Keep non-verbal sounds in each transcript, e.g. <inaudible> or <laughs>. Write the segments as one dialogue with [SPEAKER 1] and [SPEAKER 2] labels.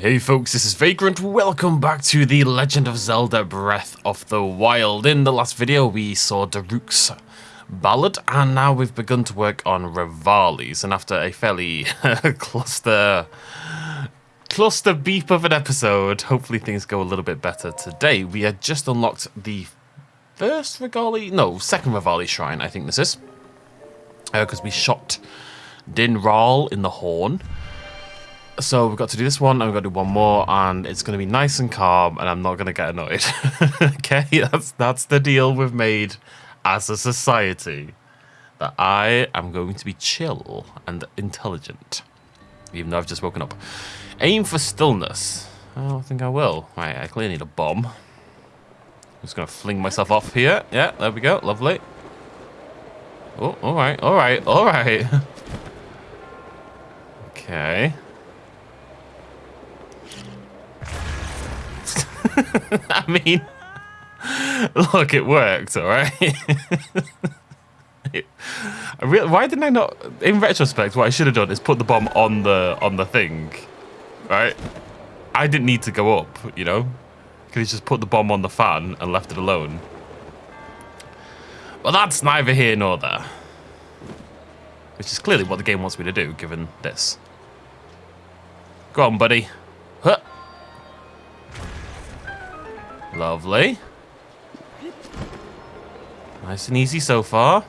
[SPEAKER 1] Hey folks, this is Vagrant. Welcome back to The Legend of Zelda Breath of the Wild. In the last video, we saw Daruk's ballad, and now we've begun to work on Revali's. And after a fairly <laughs> cluster cluster beep of an episode, hopefully things go a little bit better today. We had just unlocked the first Regali, no, second Revali shrine, I think this is. Because uh, we shot Dinraal in the horn. So we've got to do this one, and we've got to do one more, and it's going to be nice and calm, and I'm not going to get annoyed. <laughs> okay, that's that's the deal we've made as a society. That I am going to be chill and intelligent, even though I've just woken up. Aim for stillness. Oh, I don't think I will. Right, I clearly need a bomb. I'm just going to fling myself off here. Yeah, there we go. Lovely. Oh, all right, all right, all right. <laughs> okay. <laughs> I mean, look, it worked, all right. <laughs> really, why didn't I not? In retrospect, what I should have done is put the bomb on the on the thing, right? I didn't need to go up, you know. Could have just put the bomb on the fan and left it alone. Well, that's neither here nor there. Which is clearly what the game wants me to do, given this. Go on, buddy. Huh. Lovely. Nice and easy so far.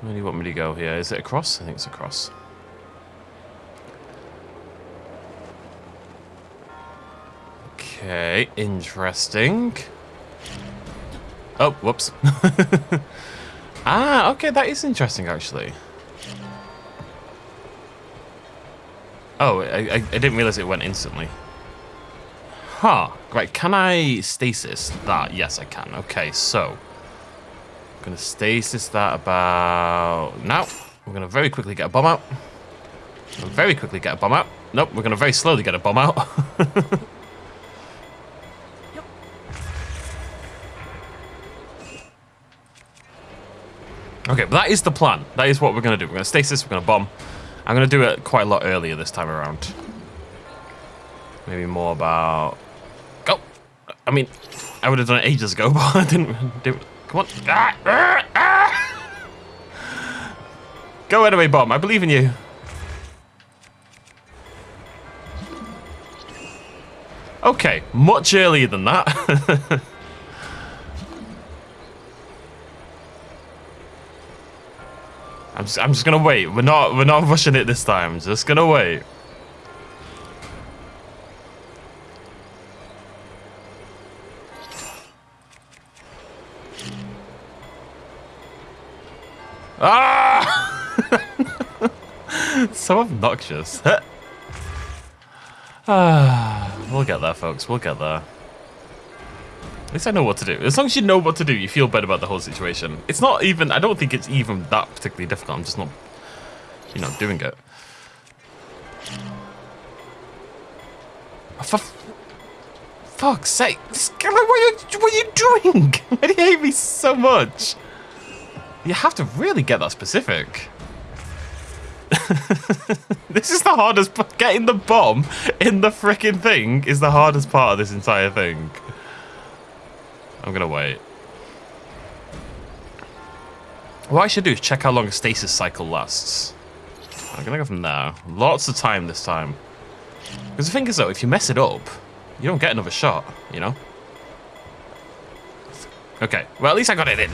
[SPEAKER 1] Where do you want me to go here? Is it across? I think it's across. Okay, interesting. Oh, whoops. <laughs> ah, okay, that is interesting, actually. Oh, I, I, didn't realize it went instantly. Huh. Right, can I stasis that? Yes, I can. Okay, so. I'm going to stasis that about... Now. We're going to very quickly get a bomb out. Very quickly get a bomb out. Nope, we're going to very slowly get a bomb out. <laughs> okay, but that is the plan. That is what we're going to do. We're going to stasis, we're going to bomb. I'm going to do it quite a lot earlier this time around. Maybe more about... Go! I mean, I would have done it ages ago, <laughs> but I didn't. Come on. Ah, ah, ah. Go anyway, Bomb. I believe in you. Okay, much earlier than that. <laughs> I'm just, I'm just gonna wait. We're not we're not rushing it this time. Just gonna wait. Ah! <laughs> so obnoxious. <laughs> ah, we'll get there, folks. We'll get there. At least I know what to do. As long as you know what to do, you feel better about the whole situation. It's not even, I don't think it's even that particularly difficult. I'm just not, you know, doing it. For fuck's sake. What are you, what are you doing? <laughs> Why do you hate me so much? You have to really get that specific. <laughs> this is the hardest Getting the bomb in the freaking thing is the hardest part of this entire thing. I'm to wait. What I should do is check how long a stasis cycle lasts. I'm to go from there. Lots of time this time. Because the thing is, though, if you mess it up, you don't get another shot, you know? Okay, well, at least I got it in.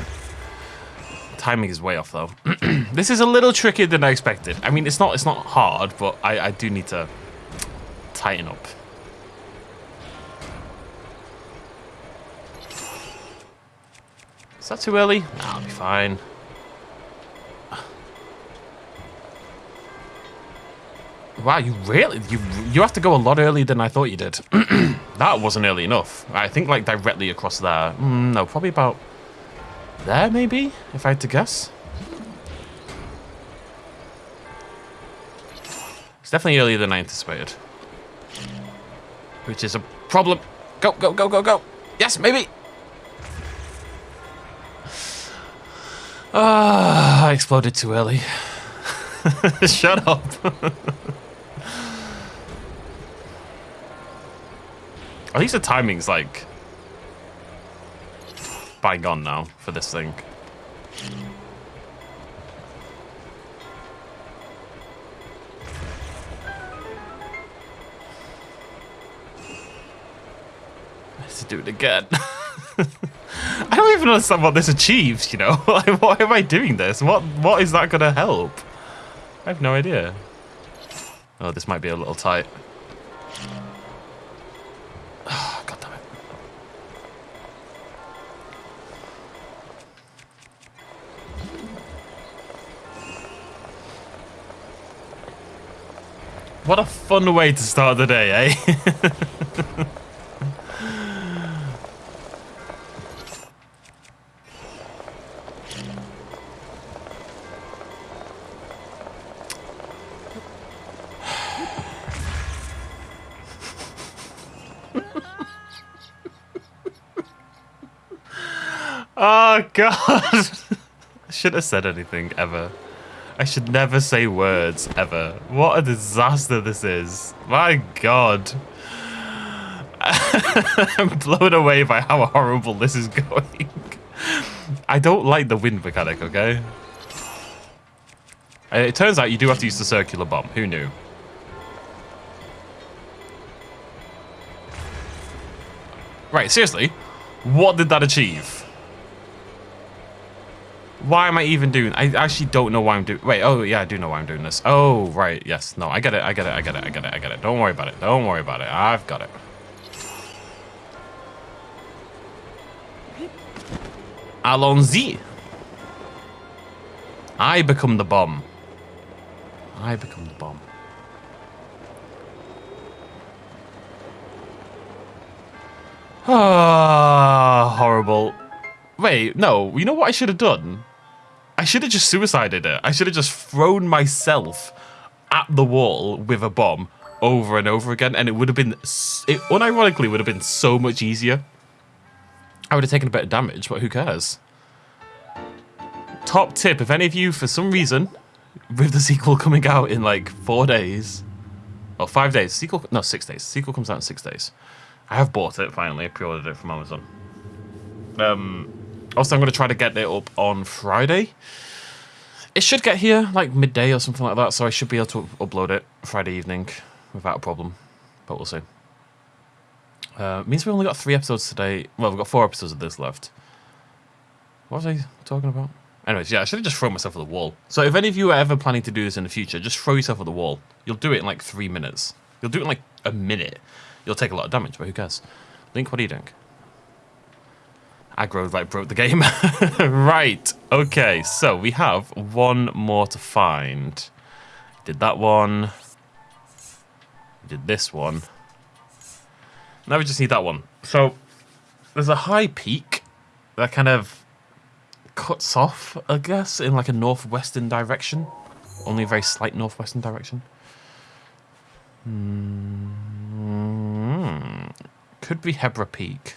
[SPEAKER 1] Timing is way off, though. <clears throat> this is a little trickier than I expected. I mean, it's not it's not hard, but I, I do need to tighten up. Is that too early? I'll be fine. Wow, you really you you have to go a lot earlier than I thought you did. <clears throat> that wasn't early enough. I think like directly across there. Mm, no, probably about there maybe, if I had to guess. It's definitely earlier than I anticipated. Which is a problem. Go, go, go, go, go. Yes, maybe. Ah, I exploded too early. <laughs> Shut up. At least the timing's like bygone now for this thing. <laughs> Let's do it again. <laughs> I don't even understand what this achieves, you know? <laughs> Like, why am I doing this? What What is that going to help? I have no idea. Oh, this might be a little tight. <sighs> God damn it. What a fun way to start the day, eh? <laughs> Oh, God. <laughs> I shouldn't have said anything, ever. I should never say words, ever. What a disaster this is. My God. <laughs> I'm blown away by how horrible this is going. I don't like the wind mechanic, okay? Uh, it turns out you do have to use the circular bomb. Who knew? Right, seriously? What did that achieve? Why am I even doing... I actually don't know why I'm doing... Wait, oh, yeah, I do know why I'm doing this. Oh, right, yes. No, I get it, I get it, I get it, I get it, I get it. Don't worry about it. Don't worry about it. I've got it. Allons-y. I become the bomb. I become the bomb. Ah, horrible. Wait, no. You know what I should have done? I should have just suicided it. I should have just thrown myself at the wall with a bomb over and over again, and it would have been, it unironically would have been so much easier. I would have taken a bit of damage, but who cares? Top tip, if any of you, for some reason, with the sequel coming out in like four days, or five days, sequel, no, six days. Sequel comes out in six days. I have bought it finally, pre-ordered it from Amazon. Um, also, I'm going to try to get it up on Friday. It should get here like midday or something like that, so I should be able to upload it Friday evening without a problem. But we'll see. Uh, means we've only got three episodes today. Well, we've got four episodes of this left. What was I talking about? Anyways, yeah, I should have just thrown myself at the wall. So if any of you are ever planning to do this in the future, just throw yourself at the wall. You'll do it in like three minutes. You'll do it in like a minute. You'll take a lot of damage, but who cares? Link, what are you doing? Aggro like broke the game. <laughs> right. Okay, so we have one more to find. Did that one. Did this one. Now we just need that one. So there's a high peak that kind of cuts off, I guess, in like a northwestern direction. Only a very slight northwestern direction. Hmm. Could be Hebra Peak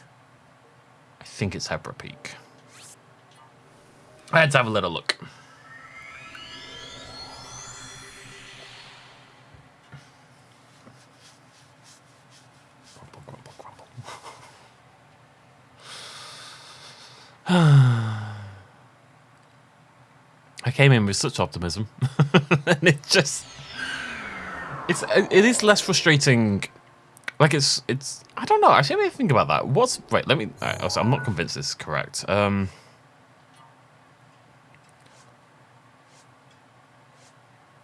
[SPEAKER 1] think it's Hebra Peak. Let's have a little look. <sighs> I came in with such optimism, <laughs> and it just it's it is less frustrating like it's it's don't know. Actually, let me think about that. What's wait? Let me. Right, also, I'm not convinced this is correct. Um,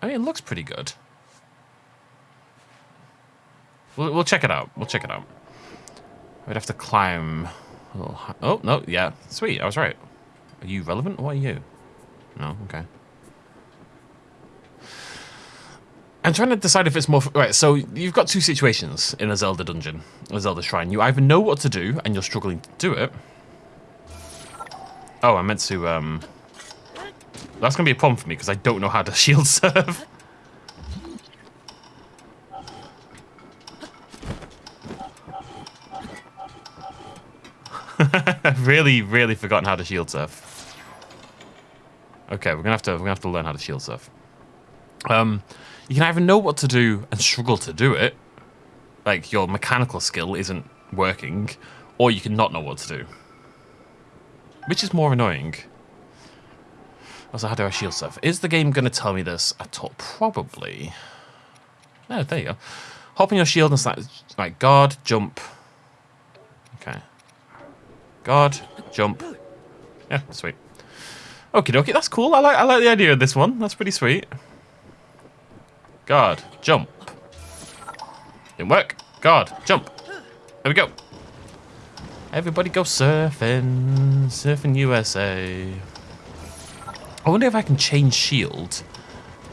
[SPEAKER 1] I mean, it looks pretty good. We'll, we'll check it out. We'll check it out. We'd have to climb. oh no, yeah, sweet. I was right. Are you relevant? What are you? No, okay. I'm trying to decide if it's more... Right, so you've got two situations in a Zelda dungeon, a Zelda shrine. You either know what to do, and you're struggling to do it. Oh, I meant to... um. That's going to be a problem for me, because I don't know how to <laughs> shield surf. I've <laughs> really, really forgotten how to shield surf. Okay, we're gonna have to we're gonna have to learn how to shield surf. Um, you can either know what to do and struggle to do it, like your mechanical skill isn't working, or you can not know what to do. Which is more annoying? Also, how do I shield stuff? Is the game going to tell me this at all? Probably. Oh, there you go. Hop on your shield and start, like, guard, jump. Okay. Guard, jump. Yeah, sweet. Okay, dokie, that's cool. I like I like the idea of this one. That's pretty sweet. Guard, jump. Didn't work. Guard, jump. There we go. Everybody go surfing. Surfing USA. I wonder if I can change shield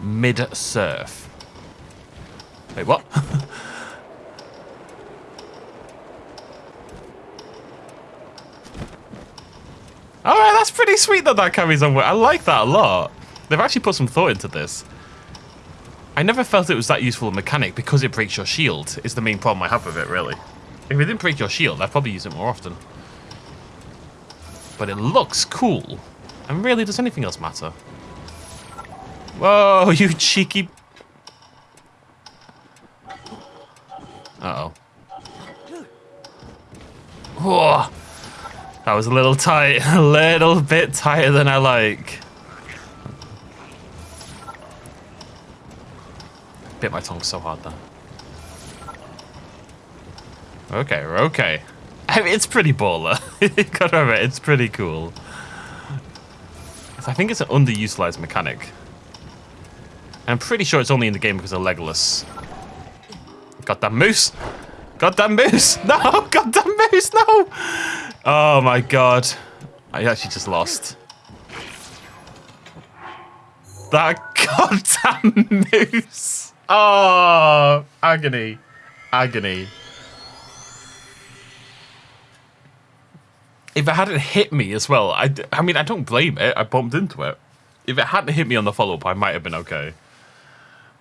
[SPEAKER 1] mid-surf. Wait, what? <laughs> Alright, that's pretty sweet that that carries on. I like that a lot. They've actually put some thought into this. I never felt it was that useful a mechanic because it breaks your shield is the main problem I have with it, really. If it didn't break your shield, I'd probably use it more often. But it looks cool. And really, does anything else matter? Whoa, <laughs> you cheeky... Uh-oh. Whoa. That was a little tight. <laughs> A little bit tighter than I like. Bit my tongue so hard there. Okay, okay. I mean, it's pretty baller. <laughs> Gotta admit, it's pretty cool. I think it's an underutilized mechanic. I'm pretty sure it's only in the game because of Legolas. Goddamn moose! Goddamn moose! <laughs> No! Goddamn moose! No! Oh my god. I actually just lost. That <laughs> goddamn moose! Oh, agony. Agony. If it hadn't hit me as well, I, I mean, I don't blame it. I bumped into it. If it hadn't hit me on the follow-up, I might have been okay.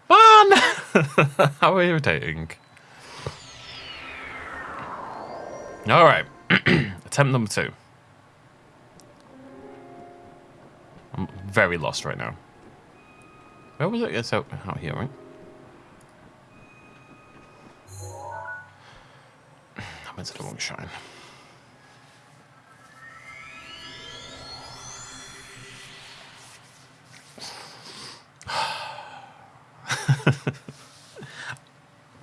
[SPEAKER 1] Man! <laughs> How irritating. Alright. <clears throat> Attempt number two. I'm very lost right now. Where was it? It's out, out here, right? I. <sighs>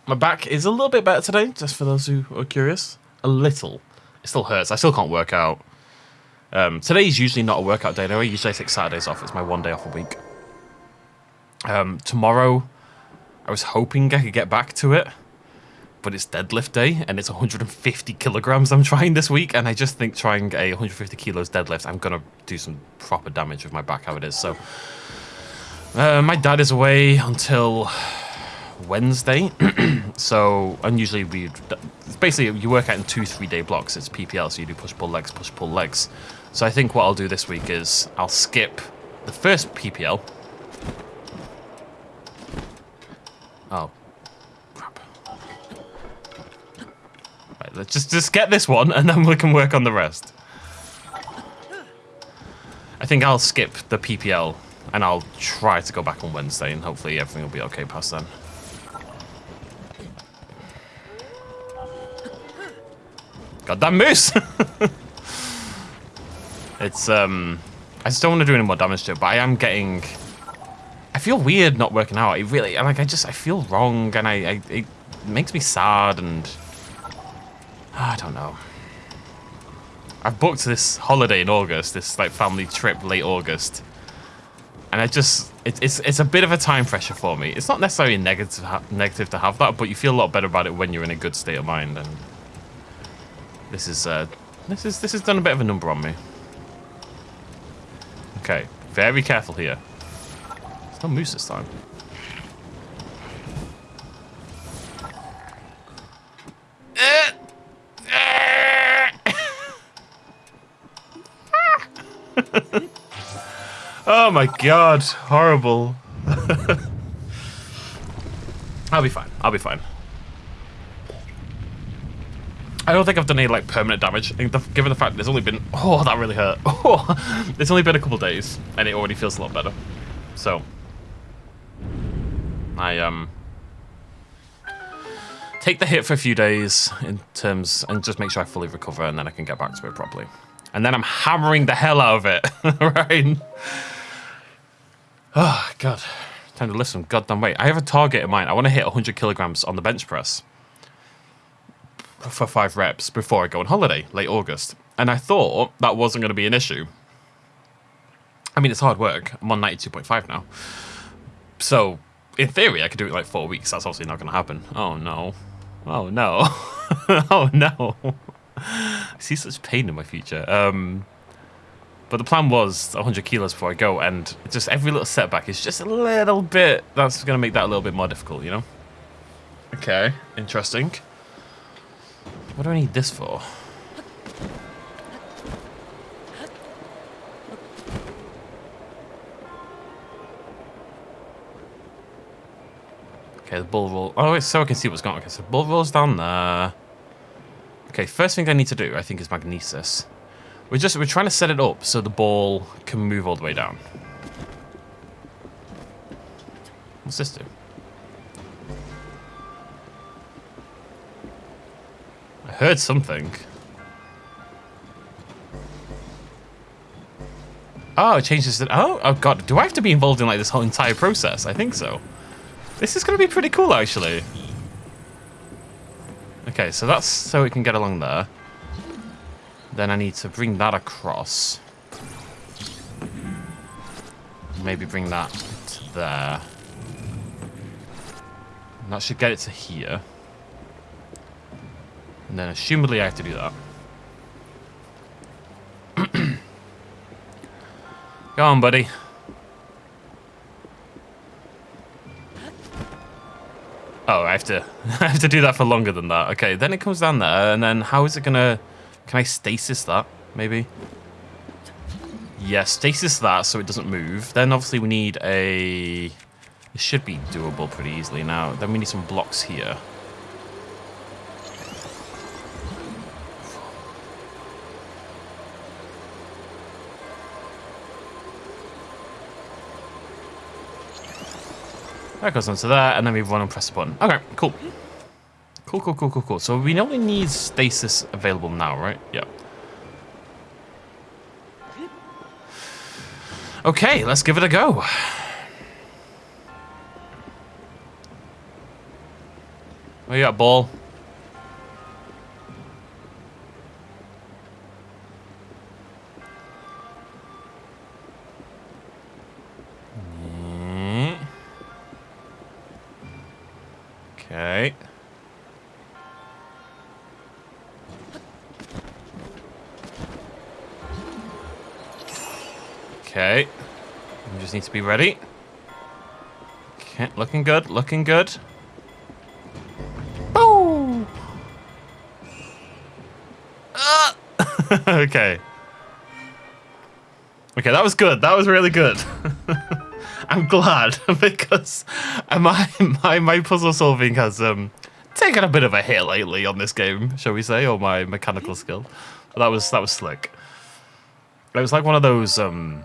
[SPEAKER 1] My back is a little bit better today, just for those who are curious. A little. It still hurts. I still can't work out. Um, today's usually not a workout day anyway. Usually I take Saturdays off. It's my one day off a week. Um, tomorrow, I was hoping I could get back to it, but it's deadlift day and it's 150 kilograms I'm trying this week. And I just think trying a 150 kilos deadlift, I'm going to do some proper damage with my back how it is. So uh, my dad is away until Wednesday. <clears throat> so unusually we basically you work out in two three day blocks. It's PPL, so you do push pull legs, push pull legs. So I think what I'll do this week is I'll skip the first PPL. Oh, let's just just get this one, and then we can work on the rest. I think I'll skip the PPL and I'll try to go back on Wednesday and hopefully everything will be okay past then. God, Goddamn moose! <laughs> it's, um... I just don't want to do any more damage to it, but I am getting... I feel weird not working out. I really, like, I just, I feel wrong, and I, I it makes me sad, and... I don't know. I've booked this holiday in August, this, like, family trip late August. And I just, it, it's it's a bit of a time pressure for me. It's not necessarily negative negative to have that, but you feel a lot better about it when you're in a good state of mind. And this is uh, this is this has done a bit of a number on me. Okay, very careful here. It's no moose this time. <laughs> oh my god, horrible. <laughs> I'll be fine. I'll be fine. I don't think I've done any like permanent damage. Given the fact that there's only been <laughs> oh that really hurt. Oh, it's only been a couple days and it already feels a lot better. So I um take the hit for a few days in terms and just make sure I fully recover and then I can get back to it properly. And then I'm hammering the hell out of it, <laughs> right? Oh, God. Time to lift some goddamn weight. I have a target in mind. I want to hit 100 kilograms on the bench press for five reps before I go on holiday, late August. And I thought that wasn't going to be an issue. I mean, it's hard work. I'm on 92.5 now. So, in theory, I could do it in like four weeks. That's obviously not going to happen. Oh, no. Oh, no. <laughs> oh, no. <laughs> I see such pain in my future. Um, but the plan was 100 kilos before I go, and just every little setback is just a little bit... That's going to make that a little bit more difficult, you know? Okay, interesting. What do I need this for? Okay, the bull roll. Oh, wait, so I can see what's going on. Okay, so bull rolls down there. Okay, first thing I need to do, I think, is magnesis. We're just we're trying to set it up so the ball can move all the way down. What's this do? I heard something. Oh, it changes the... Oh, oh god. Do I have to be involved in like this whole entire process? I think so. This is going to be pretty cool, actually. Okay, so that's so it can get along there. Then I need to bring that across. Maybe bring that to there. And that should get it to here. And then assumedly I have to do that. <clears throat> Go on, buddy. Oh, I have to <laughs> I have to do that for longer than that. Okay, then it comes down there, and then how is it gonna... Can I stasis that, maybe? Yeah, stasis that so it doesn't move. Then obviously we need a... It should be doable pretty easily now. Then we need some blocks here. That goes onto there, and then we run and press the button. Okay, cool. Cool, cool, cool, cool, cool. So we only need stasis available now, right? Yeah. Okay, let's give it a go. Where you got, ball? Be ready. Okay, looking good, looking good. Boo! Ah! <laughs> okay. Okay, that was good. That was really good. <laughs> I'm glad <laughs> because my my my puzzle solving has um taken a bit of a hit lately on this game, shall we say, or my mechanical skill. But That was that was slick. It was like one of those um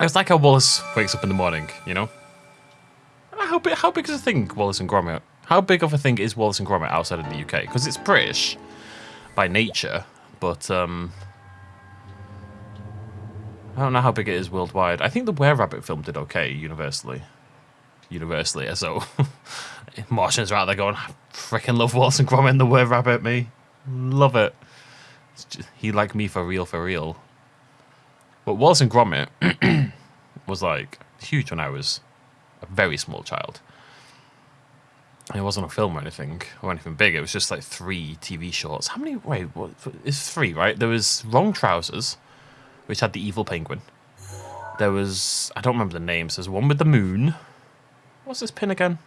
[SPEAKER 1] it was like how Wallace wakes up in the morning, you know? How big how big is a thing Wallace and Gromit? How big of a thing is Wallace and Gromit outside of the UK? Because it's British by nature, but um I don't know how big it is worldwide. I think the Were Rabbit film did okay universally. Universally, so <laughs> Martians are out there going, I freaking love Wallace and Gromit and the Were Rabbit, me. Love it. Just, he like me for real, for real. But Wallace and Gromit <clears throat> was like huge when I was a very small child. And it wasn't a film or anything, or anything big. It was just like three TV shorts. How many? Wait, what? It's three, right? There was Wrong Trousers which had the evil penguin. There was, I don't remember the names. There's one with the moon. What's this pin again?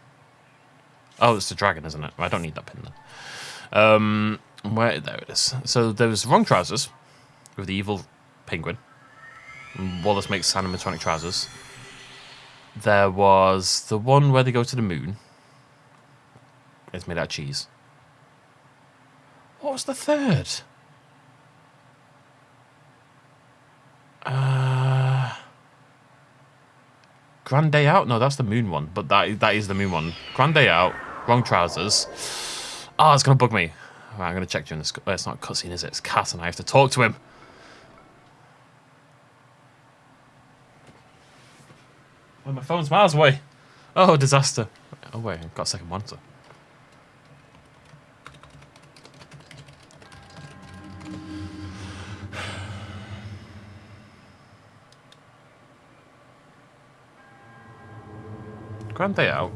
[SPEAKER 1] Oh, it's the dragon, isn't it? I don't need that pin then. Um, where, there it is. So there was wrong trousers with the evil penguin. Wallace makes animatronic trousers. There was the one where they go to the moon. It's made out of cheese. What was the third? Uh, Grand Day Out? No, that's the moon one. But that that is the moon one. Grand Day Out. Wrong trousers. Oh, it's going to bug me. Right, I'm to check during this. It's not cutscene, is it? It's Kass and I have to talk to him. My phone's miles away. Oh, disaster. Oh, wait, I've got a second monitor. Grand Day Out.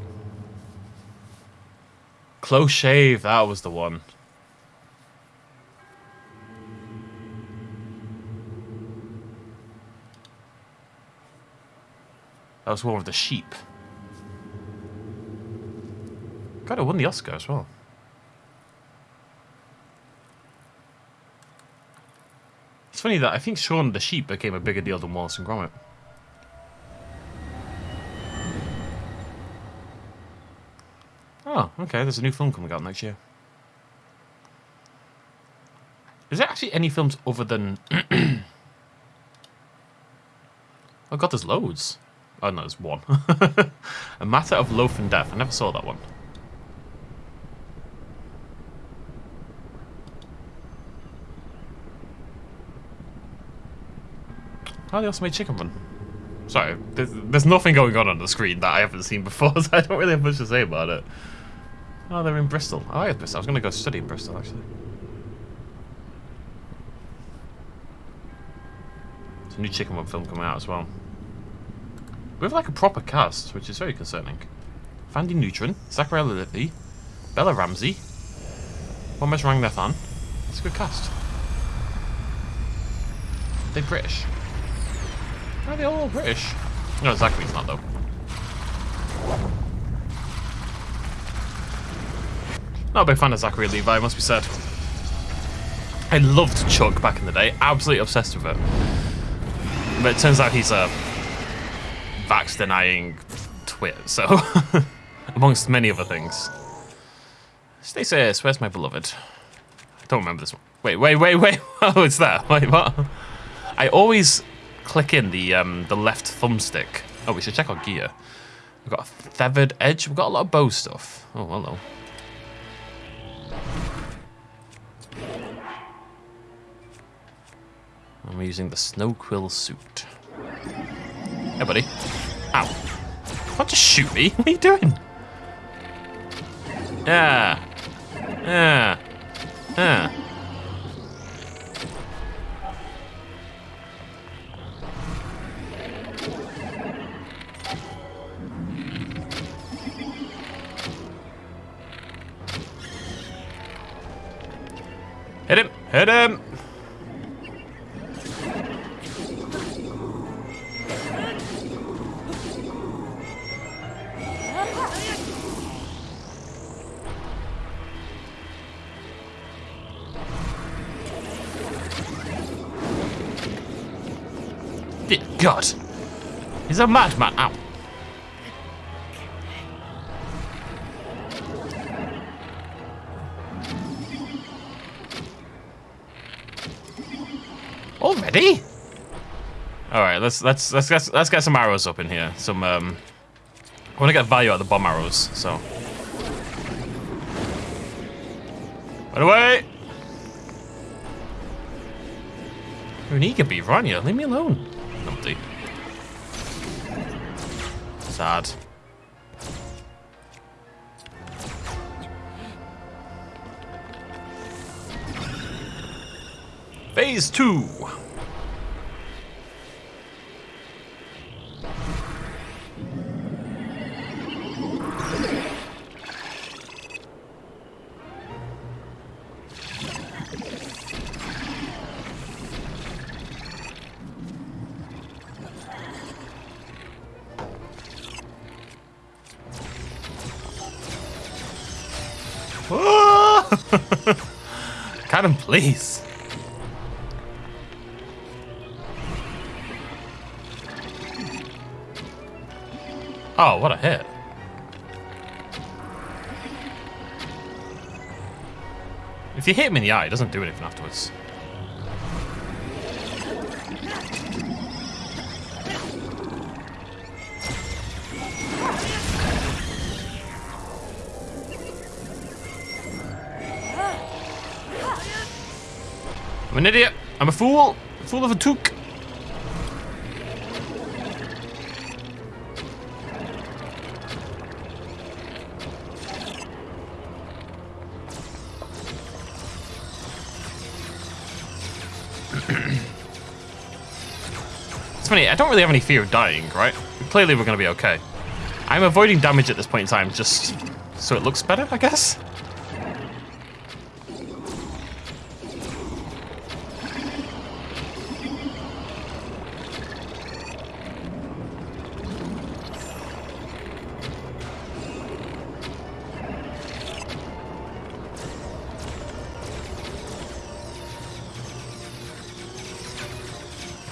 [SPEAKER 1] Close Shave, that was the one. That was one of the sheep. God, it won the Oscar as well. It's funny that I think Shaun the Sheep became a bigger deal than Wallace and Gromit. Oh, okay, there's a new film coming out next year. Is there actually any films other than... <clears throat> oh god, there's loads. Oh no, there's one. <laughs> a Matter of Loaf and Death. I never saw that one. Oh, they also made Chicken Run. Sorry, there's, there's nothing going on on the screen that I haven't seen before, <laughs> so I don't really have much to say about it. Oh, they're in Bristol. Oh, I like Bristol. I was going to go study in Bristol, actually. There's a new Chicken Run film coming out as well. We have like a proper cast, which is very concerning. Thandie Newton, Zachary Levi, Bella Ramsey, Romesh Ranganathan. It's a good cast. Are they British? Are they all British? No, Zachary's not though. Not a big fan of Zachary Levi, must be said. I loved Chuck back in the day, absolutely obsessed with it. But it turns out he's a vax denying twit, so <laughs> amongst many other things. Stay safe, where's my beloved? I don't remember this one. Wait, wait, wait, wait. Oh, it's there. Wait, what? I always click in the um, the left thumbstick. Oh, we should check our gear. We've got a feathered edge. We've got a lot of bow stuff. Oh, hello. I'm using the snow quill suit. Hey, buddy. Ow. Don't just shoot me. What are you doing? Yeah. Yeah. Yeah. Hit him! Hit him! God! He's a madman! Ow! Already? All right, let's let's let's get let's get some arrows up in here. Some um, I want to get value out of the bomb arrows. So, run away! You're an eager beaver, aren't you? Leave me alone. Sad. Phase 2! Please. Oh, what a hit. If you hit him in the eye, it doesn't do anything afterwards. I'm an idiot. I'm a fool. A fool of a took. <clears throat> it's funny, I don't really have any fear of dying, right? Clearly we're to be okay. I'm avoiding damage at this point in time just so it looks better, I guess?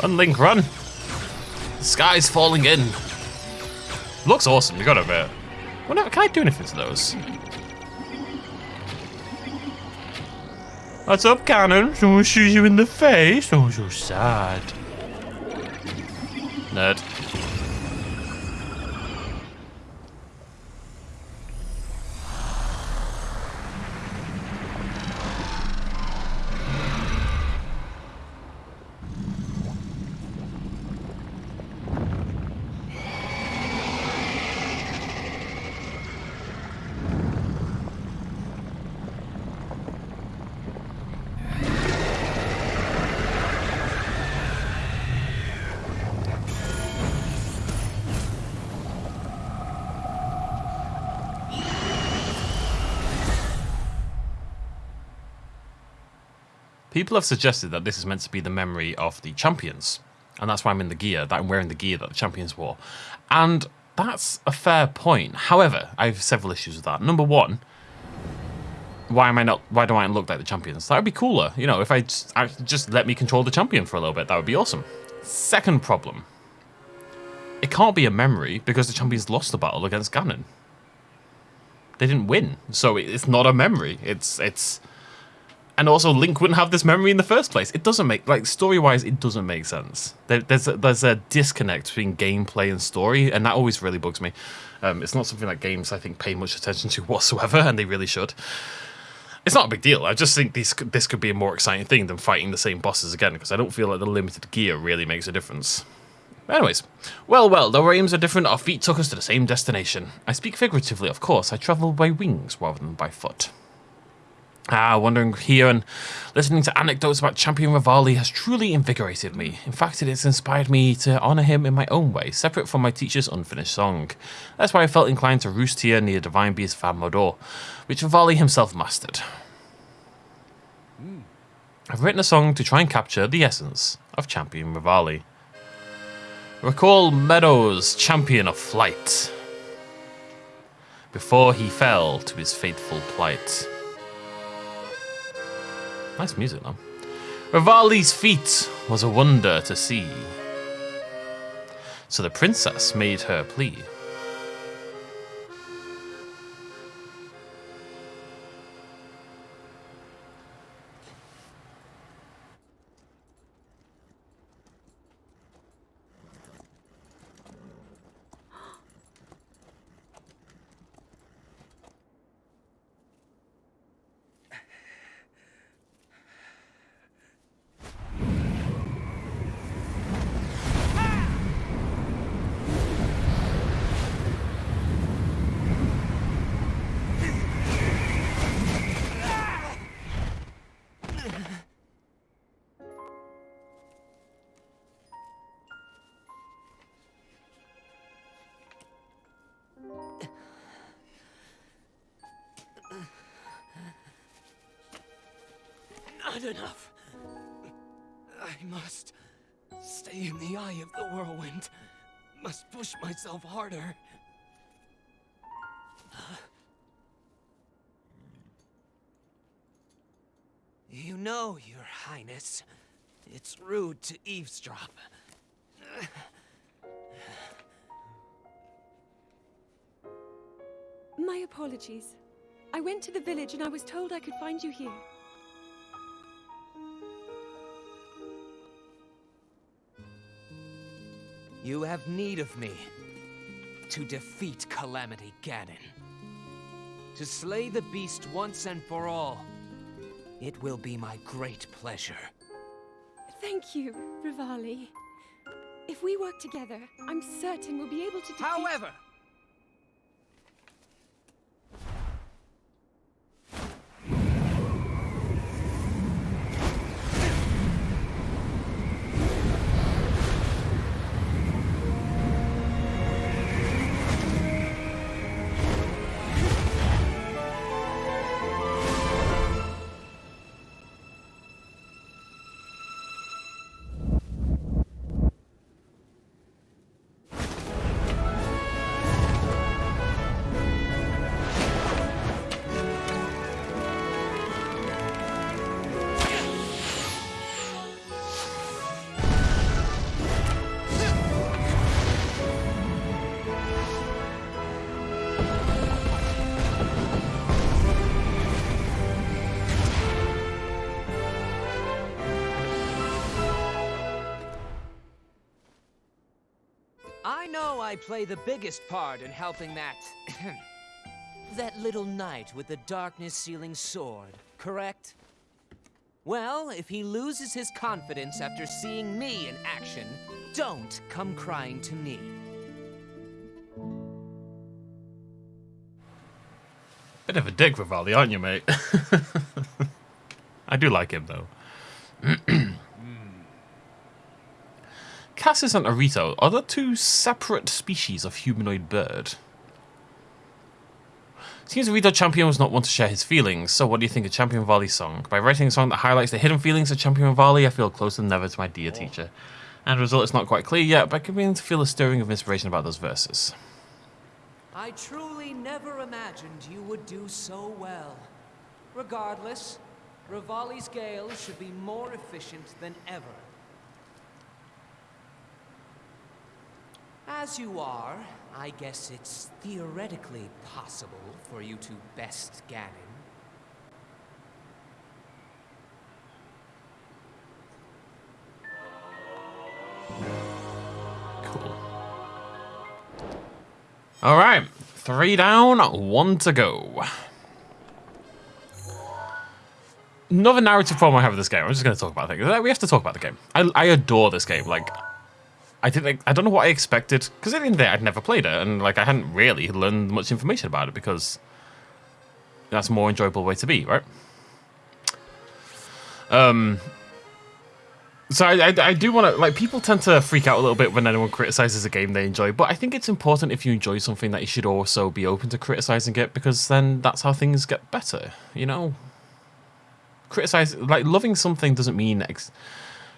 [SPEAKER 1] Run, Link, run! The sky's falling in. Looks awesome, you gotta admit. Wonder, can I do anything to those? What's up, Ganon? Someone shoot you in the face? Oh, so sad. Nerd. People have suggested that this is meant to be the memory of the champions, and that's why I'm in the gear, that I'm wearing the gear that the champions wore. And that's a fair point. However, I have several issues with that. Number one, why am I not? Why do I look like the champions? That would be cooler. You know, if I just, I just let me control the champion for a little bit, that would be awesome. Second problem, it can't be a memory because the champions lost the battle against Ganon. They didn't win, so it's not a memory. It's it's and also Link wouldn't have this memory in the first place. It doesn't make like story wise, it doesn't make sense. There, there's a, there's a disconnect between gameplay and story, and that always really bugs me. Um, it's not something that games I think pay much attention to <laughs> whatsoever, and they really should. It's not a big deal. I just think this this could be a more exciting thing than fighting the same bosses again, because I don't feel like the limited gear really makes a difference. Anyways, well, well, though our aims are different, our feet took us to the same destination. I speak figuratively, of course. I travel by wings rather than by foot. Ah, wandering here and listening to anecdotes about Champion Revali has truly invigorated me. In fact, it has inspired me to honour him in my own way, separate from my teacher's unfinished song. That's why I felt inclined to roost here near Divine Beast Vah Medoh, which Revali himself mastered. I've written a song to try and capture the essence of Champion Revali. Recall Meadows, champion of flight, before he fell to his fateful plight. Nice music, though. Revali's feat was a wonder to see. So the princess made her plea.
[SPEAKER 2] Myself harder. You know, Your Highness, it's rude to eavesdrop.
[SPEAKER 3] My apologies. I went to the village and I was told I could find you here.
[SPEAKER 2] You have need of me to defeat Calamity Ganon. To slay the beast once and for all. It will be my great pleasure.
[SPEAKER 3] Thank you, Revali. If we work together, I'm certain we'll be able to defeat...
[SPEAKER 2] However, I play the biggest part in helping that... <clears throat> that little knight with the darkness-sealing sword, correct? Well, if he loses his confidence after seeing me in action, don't come crying to me.
[SPEAKER 1] Bit of a dick, Vivaldi, aren't you, mate? <laughs> I do like him, though. <clears throat> Cassis and Arito are the two separate species of humanoid bird. Seems Arito Champion was not one to share his feelings, so what do you think of Champion Revali's song? By writing a song that highlights the hidden feelings of Champion Revali, I feel closer than ever to my dear teacher. And the result is not quite clear yet, but I can begin to feel a stirring of inspiration about those verses.
[SPEAKER 2] I truly never imagined you would do so well. Regardless, Revali's Gale should be more efficient than ever. As you are, I guess it's theoretically possible for you to best Ganon.
[SPEAKER 1] Cool. Alright, three down, one to go. Another narrative problem I have with this game, I'm just going to talk about it. We have to talk about the game. I, I adore this game. Like, I like, I don't know what I expected because at the end of the day I'd never played it and like I hadn't really learned much information about it because that's a more enjoyable way to be, right? Um. So I, I, I do want to like people tend to freak out a little bit when anyone criticizes a game they enjoy, but I think it's important if you enjoy something that you should also be open to criticizing it because then that's how things get better, you know. Criticize like loving something doesn't mean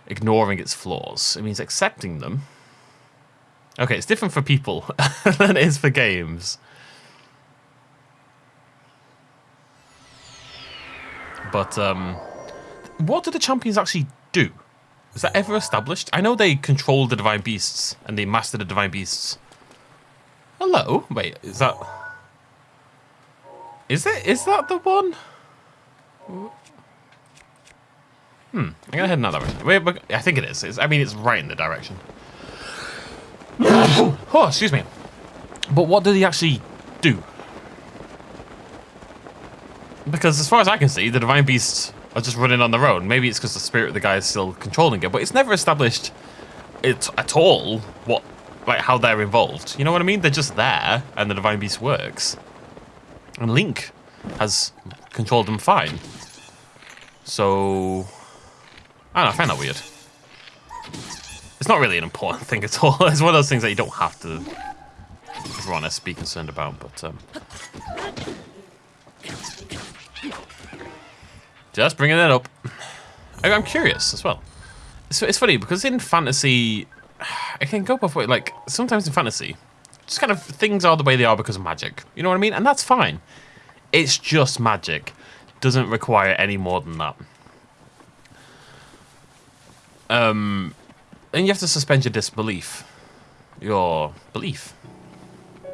[SPEAKER 1] ignoring its flaws. It means accepting them. Okay, it's different for people <laughs> than it is for games. But um, what do the champions actually do? Is that ever established? I know they control the divine beasts and they master the divine beasts. Hello? Wait, is that... Is it? Is that the one? Hmm, I'm gonna head that direction. Wait, but I think it is. It's, I mean, it's right in the direction. <coughs> oh, excuse me. But what do they actually do? Because as far as I can see, the divine beasts are just running on their own. Maybe it's because the spirit of the guy is still controlling it, but it's never established it at all what like how they're involved. You know what I mean? They're just there, and the divine beast works. And Link has controlled them fine. So I don't know, I find that weird. It's not really an important thing at all. <laughs> It's one of those things that you don't have to, if honest, be concerned about, but... Um, just bringing that up. I, am curious as well. It's, it's funny, because in fantasy, I can go both ways. Like, sometimes in fantasy, just kind of things are the way they are because of magic. You know what I mean? And that's fine. It's just magic. Doesn't require any more than that. Um, and you have to suspend your disbelief. Your belief. You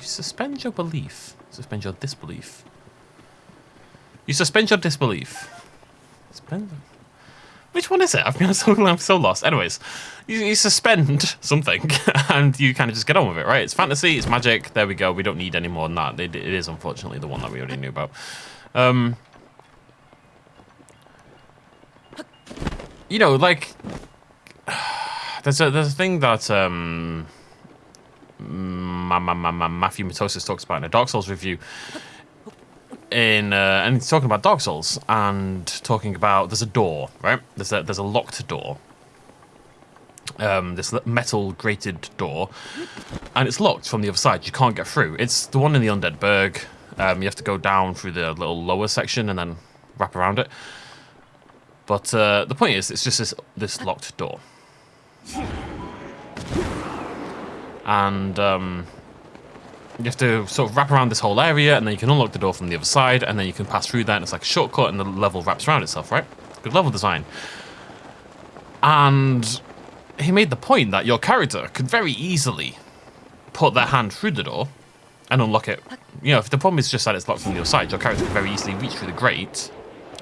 [SPEAKER 1] suspend your belief. Suspend your disbelief. You suspend your disbelief. Suspend. Which one is it? I've been <laughs> so I'm so lost. Anyways, you, you suspend <laughs> something <laughs> and you kind of just get on with it, right? It's fantasy, it's magic. There we go. We don't need any more than that. it, it is unfortunately the one that we already knew about. Um, you know, like there's a there's a thing that um, Ma- Ma- Ma- Ma- Matthew Matosis talks about in a Dark Souls review. In uh, and he's talking about Dark Souls and talking about there's a door, right? There's a there's a locked door. Um, this metal grated door, and it's locked from the other side. You can't get through. It's the one in the Undead Burg. Um, you have to go down through the little lower section and then wrap around it. But uh, the point is, it's just this this locked door, and um, you have to sort of wrap around this whole area, and then you can unlock the door from the other side, and then you can pass through that. And it's like a shortcut, and the level wraps around itself, right? Good level design. And he made the point that your character could very easily put their hand through the door and unlock it. You know, if the problem is just that it's locked from the other side, your character could very easily reach through the grate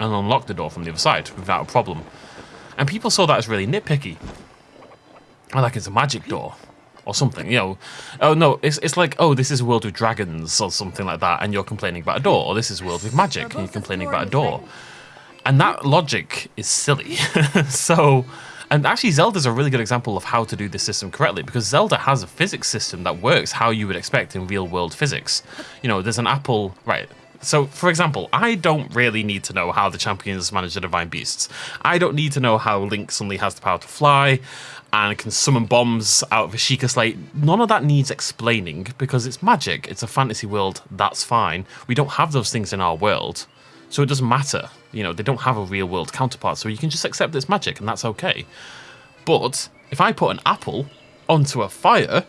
[SPEAKER 1] and unlock the door from the other side without a problem. And people saw that as really nitpicky. Like it's a magic door or something, you know. Oh no, it's, it's like, oh, this is a world with dragons or something like that, and you're complaining about a door. Or this is a world with magic, and you're complaining about a door. And that logic is silly. <laughs> so, and actually, Zelda's a really good example of how to do this system correctly because Zelda has a physics system that works how you would expect in real world physics. You know, there's an apple, right? So, for example, I don't really need to know how the champions manage the divine beasts. I don't need to know how Link suddenly has the power to fly and can summon bombs out of a Sheikah slate. None of that needs explaining because it's magic. It's a fantasy world. That's fine. We don't have those things in our world. So it doesn't matter. You know, they don't have a real world counterpart. So you can just accept it's magic and that's okay. But if I put an apple onto a fire,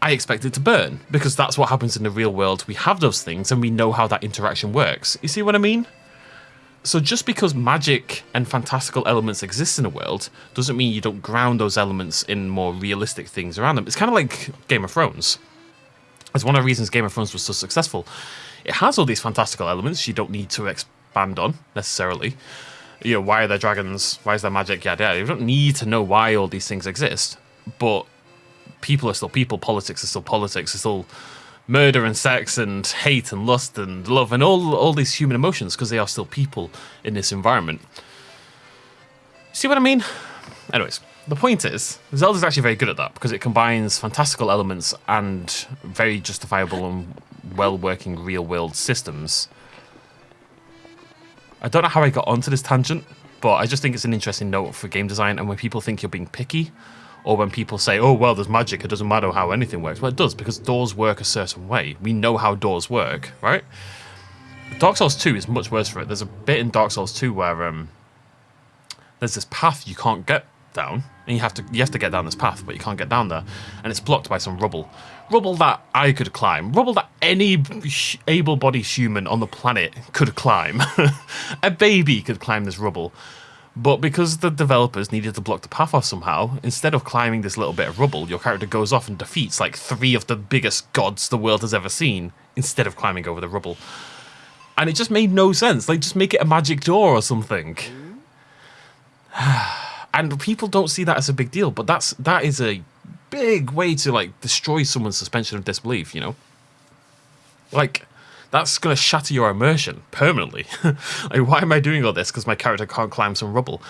[SPEAKER 1] I expect it to burn because that's what happens in the real world. We have those things and we know how that interaction works. You see what I mean? So just because magic and fantastical elements exist in a world doesn't mean you don't ground those elements in more realistic things around them. It's kind of like Game of Thrones. It's one of the reasons Game of Thrones was so successful. It has all these fantastical elements you don't need to expand on necessarily. You know, why are there dragons? Why is there magic? Yeah, yeah. You don't need to know why all these things exist. But people are still people, politics is still politics, it's still murder and sex and hate and lust and love and all all these human emotions because they are still people in this environment. See what I mean? Anyways, the point is, Zelda's actually very good at that because it combines fantastical elements and very justifiable and well-working real-world systems. I don't know how I got onto this tangent, but I just think it's an interesting note for game design. And when people think you're being picky, or when people say, "Oh well, there's magic. It doesn't matter how anything works." Well, it does because doors work a certain way. We know how doors work, right? Dark Souls 2 is much worse for it. There's a bit in Dark Souls 2 where um, there's this path you can't get down, and you have to you have to get down this path, but you can't get down there, and it's blocked by some rubble. Rubble that I could climb. Rubble that any able-bodied human on the planet could climb. <laughs> a baby could climb this rubble. But because the developers needed to block the path off somehow, instead of climbing this little bit of rubble, your character goes off and defeats like three of the biggest gods the world has ever seen, instead of climbing over the rubble. And it just made no sense. Like, just make it a magic door or something. <sighs> and people don't see that as a big deal, but that's that is a big way to like destroy someone's suspension of disbelief. You know, like that's gonna shatter your immersion permanently. <laughs> like, why am I doing all this? Because my character can't climb some rubble.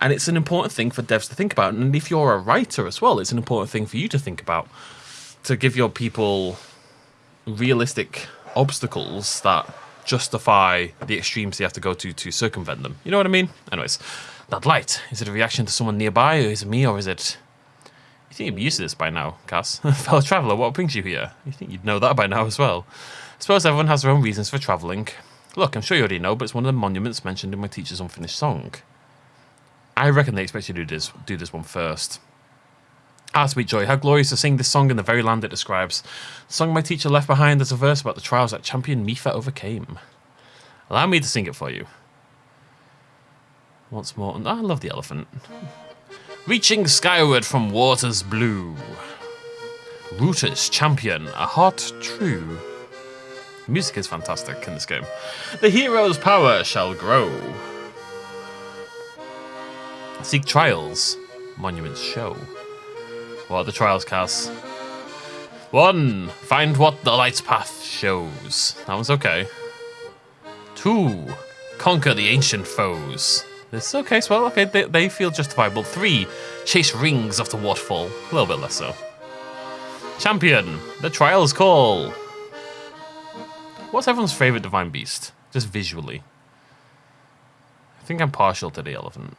[SPEAKER 1] And it's an important thing for devs to think about. And if you're a writer as well, it's an important thing for you to think about to give your people realistic obstacles that justify the extremes they have to go to to circumvent them. You know what I mean? Anyways, that light, is it a reaction to someone nearby, or is it me, or is it... You think you'd be used to this by now, Kass? <laughs> Fellow traveller, what brings you here? You think you'd know that by now as well? I suppose everyone has their own reasons for travelling. Look, I'm sure you already know, but it's one of the monuments mentioned in my teacher's unfinished song. I reckon they expect you to do this, do this one first. Ah, sweet joy, how glorious to sing this song in the very land it describes. The song my teacher left behind is a verse about the trials that champion Mipha overcame. Allow me to sing it for you. Once more, and I love the elephant. Reaching skyward from waters blue. Ruta's champion, a heart true. The music is fantastic in this game. The hero's power shall grow. Seek trials, monuments show. What are the trials, Kass? One, find what the light's path shows. That one's okay. Two, conquer the ancient foes. This okay, well, okay, they, they feel justifiable. Three, chase rings off the waterfall. A little bit less so. Champion, the trials call. What's everyone's favorite divine beast? Just visually. I think I'm partial to the elephant.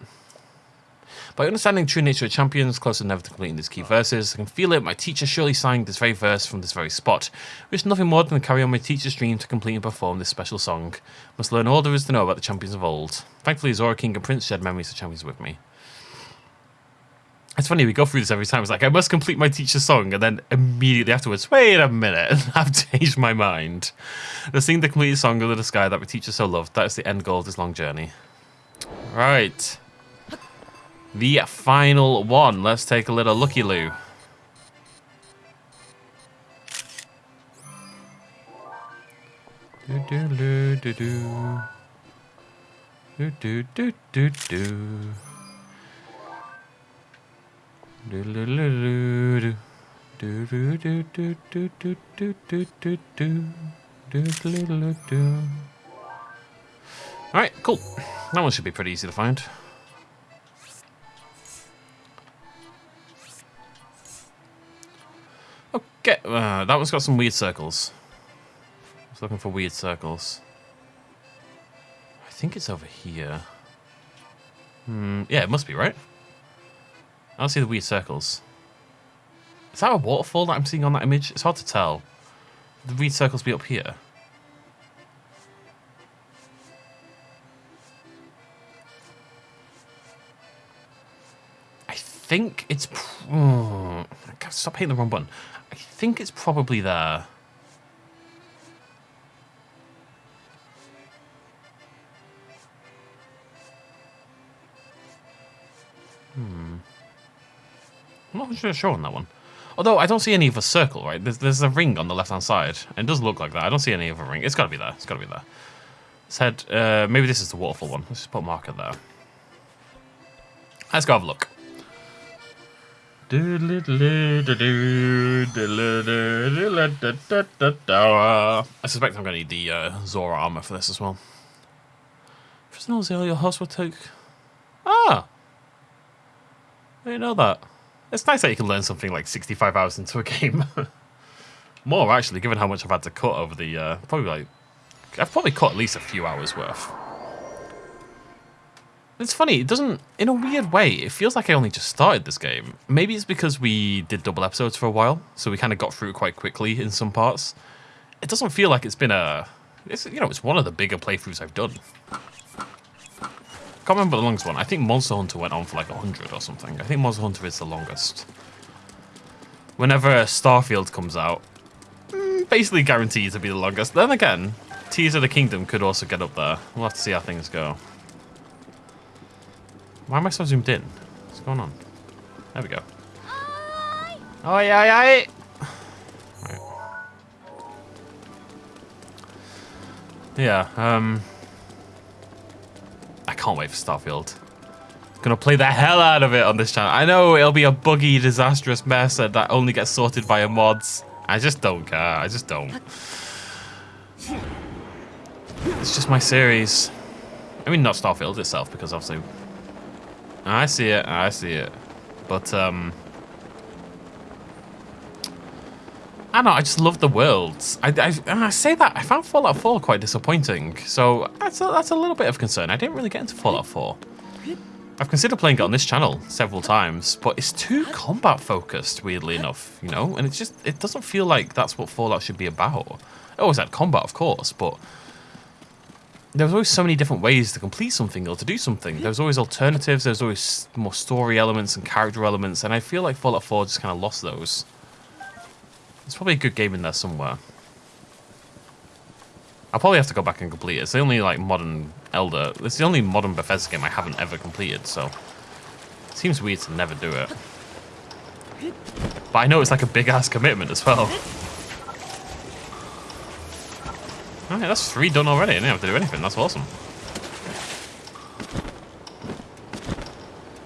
[SPEAKER 1] By understanding true nature of champions, close and never to completing these key verses, I can feel it. My teacher surely sang this very verse from this very spot. Wish nothing more than to carry on my teacher's dream to complete and perform this special song. Must learn all there is to know about the champions of old. Thankfully, Zora King and Prince shared memories of champions with me. It's funny, we go through this every time. It's like, I must complete my teacher's song, and then immediately afterwards, wait a minute, <laughs> I've changed my mind. The sing the complete song under the sky that my teacher so loved, that is the end goal of this long journey. Right. The final one. Let's take a little looky loo. Do do do do do. Do do do do Alright, cool. That one should be pretty easy to find. Okay, uh, that one's got some weird circles. I was looking for weird circles. I think it's over here. Hmm, yeah, it must be, right? I don't see the weird circles. Is that a waterfall that I'm seeing on that image? It's hard to tell. The weird circles be up here. I think it's... Oh, <sighs> stop hitting the wrong button. I think it's probably there. I'm not sure, sure on that one. Although I don't see any of a circle, right? There's, there's a ring on the left-hand side. It does look like that. I don't see any of a ring. It's got to be there. It's got to be there. Said, uh, maybe this is the waterfall one. Let's just put a marker there. Let's go have a look. I suspect I'm going to need the uh, Zora armor for this as well. Prisoner Zero, your host will take... Ah! I didn't know that. It's nice that you can learn something like 65 hours into a game. <laughs> More, actually, given how much I've had to cut over the... Uh, probably like... I've probably cut at least a few hours worth. It's funny, it doesn't, in a weird way, it feels like I only just started this game. Maybe it's because we did double episodes for a while, so we kind of got through it quite quickly in some parts. It doesn't feel like it's been a, it's, you know, it's one of the bigger playthroughs I've done. I can't remember the longest one. I think Monster Hunter went on for like 100 or something. I think Monster Hunter is the longest. Whenever Starfield comes out, mm, basically guaranteed to be the longest. Then again, Tears of the Kingdom could also get up there. We'll have to see how things go. Why am I so zoomed in? What's going on? There we go. Oh, yeah. Yeah, um... Can't wait for Starfield. Gonna play the hell out of it on this channel. I know it'll be a buggy, disastrous mess that only gets sorted via mods. I just don't care. I just don't. It's just my series. I mean, not Starfield itself, because obviously I see it. I see it. But, um... I know, I just love the worlds. I, I, I, say that, I found Fallout 4 quite disappointing, so that's a, that's a little bit of concern. I didn't really get into Fallout 4. I've considered playing it on this channel several times, but it's too combat focused, weirdly enough, you know? And it's just, it doesn't feel like that's what Fallout should be about. It always had combat, of course, but there's always so many different ways to complete something or to do something. There's always alternatives, there's always more story elements and character elements, and I feel like Fallout 4 just kind of lost those. There's probably a good game in there somewhere. I'll probably have to go back and complete it. It's the only like modern Elder, it's the only modern Bethesda game I haven't ever completed, so it seems weird to never do it. But I know it's like a big ass commitment as well. Alright, that's three done already. I didn't have to do anything. That's awesome.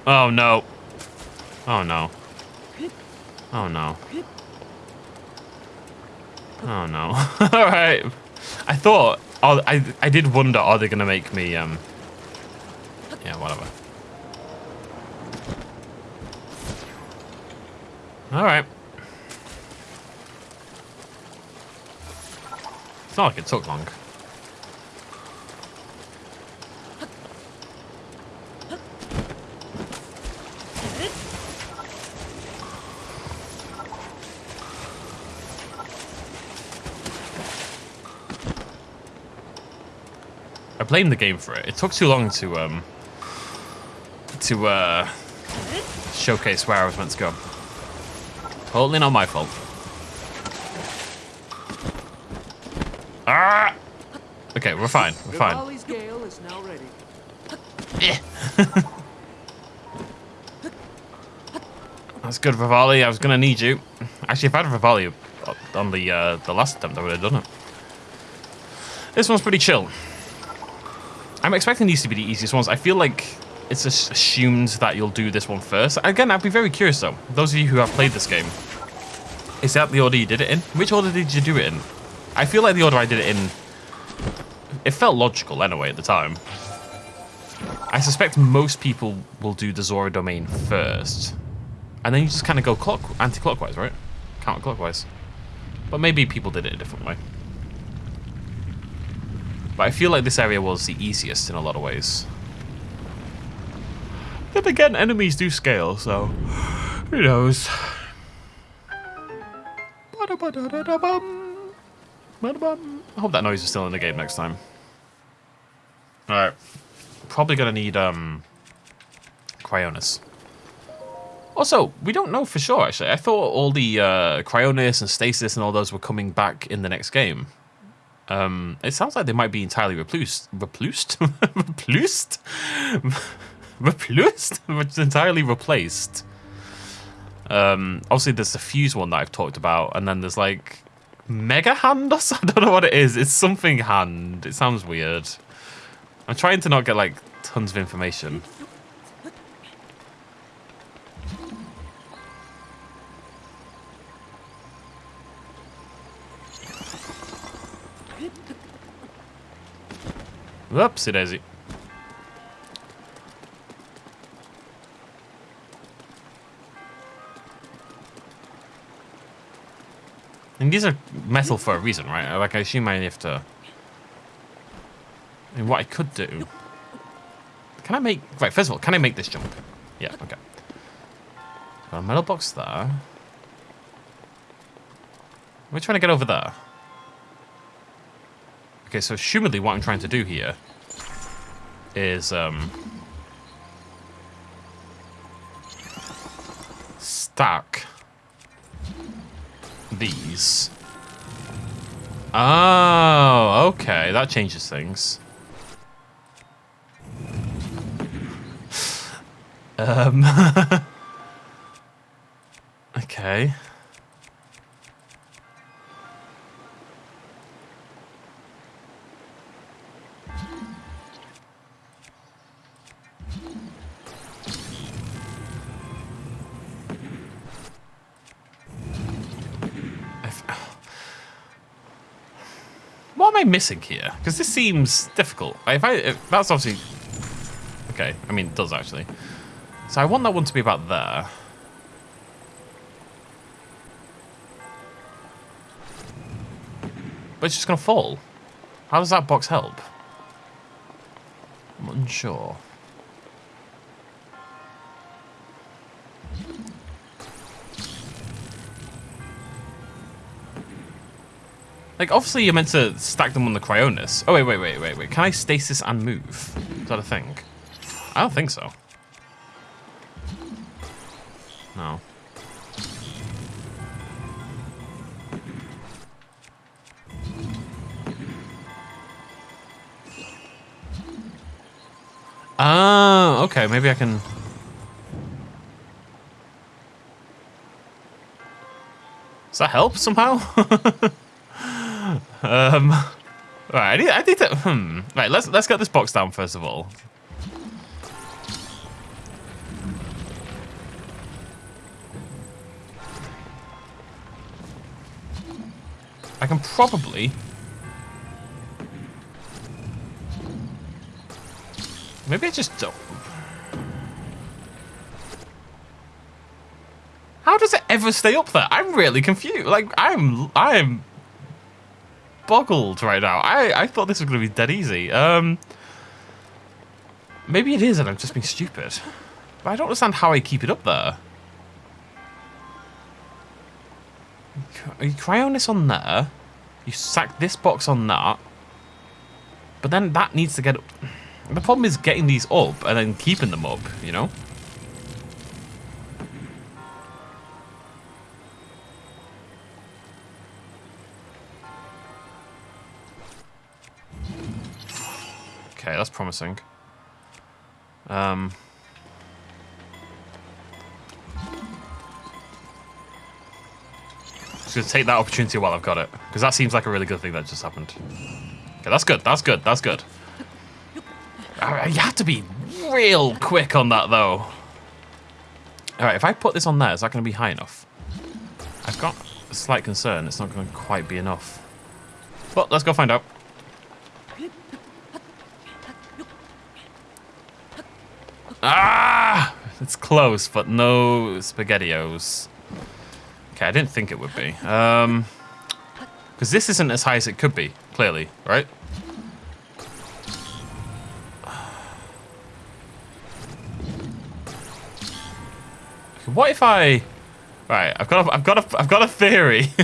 [SPEAKER 1] Oh, no. Oh, no. Oh, no. Oh, no. <laughs> Alright. I thought... Oh, I, I did wonder, are they to make me... um? Yeah, whatever. Alright. It's not like it took long. I blame the game for it. It took too long to um to uh showcase where I was meant to go. Totally not my fault. Ah! Okay, we're fine. We're fine.
[SPEAKER 2] Revali's is now ready.
[SPEAKER 1] That's good, Vivali. I was gonna need you. Actually, if I had Vivali on the uh, the last attempt, I would have done it. This one's pretty chill. I'm expecting these to be the easiest ones. I feel like it's assumed that you'll do this one first. Again, I'd be very curious though. Those of you who have played this game, is that the order you did it in? Which order did you do it in? I feel like the order I did it in, it felt logical anyway at the time. I suspect most people will do the Zora domain first. And then you just kind of go clock anti-clockwise, right? Counterclockwise. But maybe people did it a different way. But I feel like this area was the easiest in a lot of ways. Then again, enemies do scale, so who knows. I hope that noise is still in the game next time. Alright. Probably gonna need um Cryonis. Also, we don't know for sure actually. I thought all the uh, Cryonis and Stasis and all those were coming back in the next game. Um, it sounds like they might be entirely replused. Replused? <laughs> replused? replused? Which <laughs> entirely replaced. Um, obviously, there's the fuse one that I've talked about, and then there's like Mega Hand or <laughs> something. I don't know what it is. It's something hand. It sounds weird. I'm trying to not get like tons of information. Whoopsie daisy. And these are metal for a reason, right? Like, I assume I have to... I mean, what I could do... Can I make... Right, first of all, can I make this jump? Yeah, okay. Got a metal box there. We're trying to get over there. Okay, so assumedly what I'm trying to do here is um, stack these. Oh, okay, that changes things. Um, <laughs> okay. I missing here? Because this seems difficult. If I, if that's obviously okay. I mean, it does actually. So I want that one to be about there. But it's just gonna fall. How does that box help? I'm unsure. Like, obviously you're meant to stack them on the Cryonis. Oh, wait, wait, wait, wait, wait. Can I stasis and move? Is that a thing? I don't think so. No. Ah, okay. Maybe I can... Does that help somehow? <laughs> um, <laughs> right, I need, I need to. Hmm. Right, let's let's get this box down first of all. I can probably Maybe I just don't. How does it ever stay up there? I'm really confused. Like, I'm... I'm boggled right now. I, I thought this was going to be dead easy. Um, maybe it is and I'm just being stupid. But I don't understand how I keep it up there. You cryon this on there. You sack this box on that. But then that needs to get... Up. The problem is getting these up and then keeping them up, you know? Okay, that's promising. Um... Just gonna take that opportunity while I've got it. Because that seems like a really good thing that just happened. Okay, that's good, that's good, that's good. Uh, you have to be real quick on that, though. Alright, if I put this on there, is that going to be high enough? I've got a slight concern it's not going to quite be enough. But let's go find out. Ah! It's close, but no SpaghettiOs. Okay, I didn't think it would be. Um, Because this isn't as high as it could be, clearly, right? What if I... Right, I've got a, I've got a, I've got a theory. <laughs>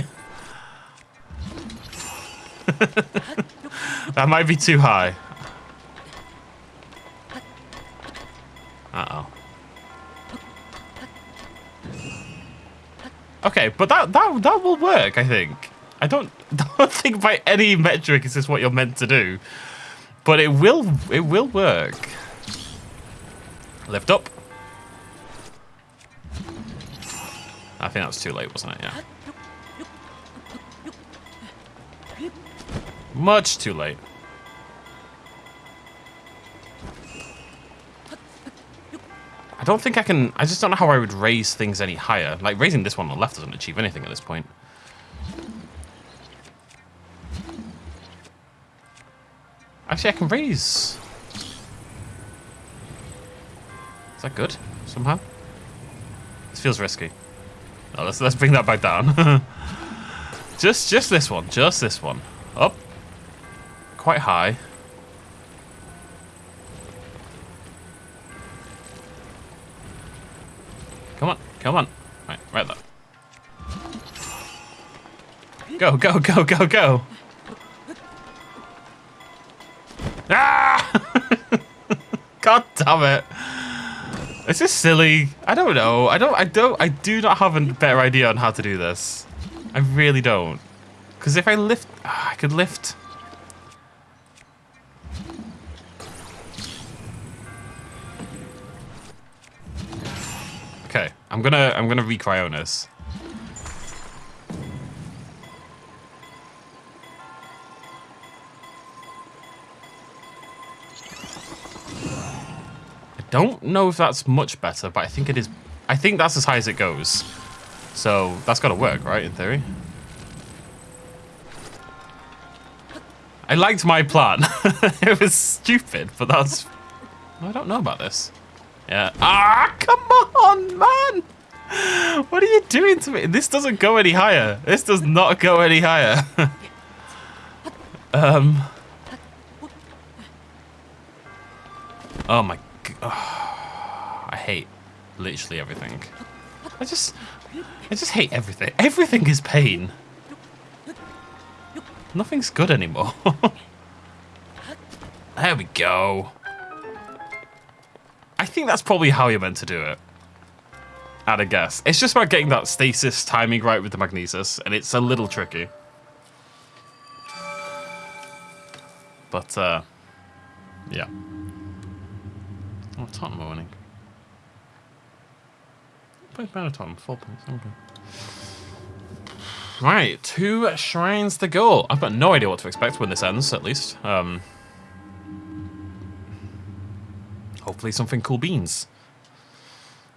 [SPEAKER 1] that might be too high. Okay, but that, that, that will work, I think. I don't, <laughs> don't think by any metric is this what you're meant to do. But it will, it will work. Lift up. I think that was too late, wasn't it? Yeah. Much too late. I don't think I can... I just don't know how I would raise things any higher. Like, raising this one on the left doesn't achieve anything at this point. Actually, I can raise... Is that good, somehow? This feels risky. No, let's, let's bring that back down. <laughs> just, just this one. Just this one. Up. Quite high. Come on, come on. Right, right there. Go, go, go, go, go. Ah! <laughs> God damn it. Is this silly? I don't know. I don't, I don't, I do not have a better idea on how to do this. I really don't. Because if I lift, ah, I could lift. Okay, I'm gonna, I'm gonna recryon this. don't know if that's much better, but I think it is. I think that's as high as it goes. So that's got to work, right, in theory? I liked my plan. <laughs> it was stupid, but that's... I don't know about this. Yeah. Ah, come on, man! What are you doing to me? This doesn't go any higher. This does not go any higher. <laughs> um... Oh my Oh, I hate literally everything. I just, I just hate everything. Everything is pain. Nothing's good anymore. <laughs> there we go. I think that's probably how you're meant to do it. At a guess. It's just about getting that stasis timing right with the magnesis, and it's a little tricky. But, uh, yeah. Oh, Tottenham are winning. Point better Tottenham, four points, okay. Right, two shrines to go. I've got no idea what to expect when this ends, at least. Um, hopefully something cool beans.